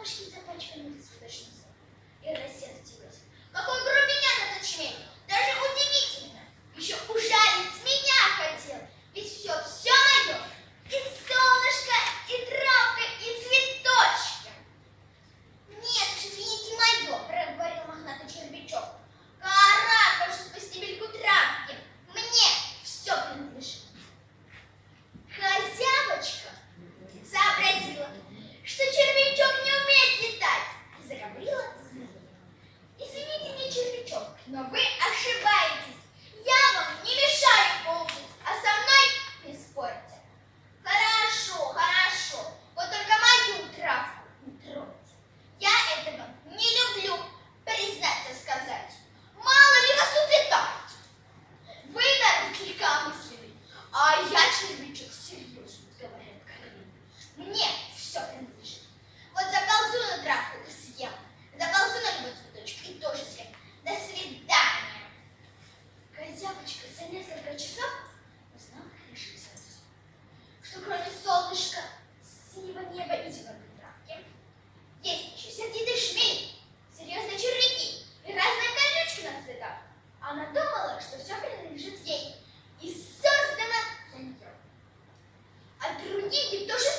нашим закачиванием цветочным за несколько часов знак решился что кроме солнышка, синего неба и зеленой травки, есть еще сердитый шмель, серьезные червяки и разные колючки на цветах. Она думала, что все принадлежит ей и создано для нее. А другие тоже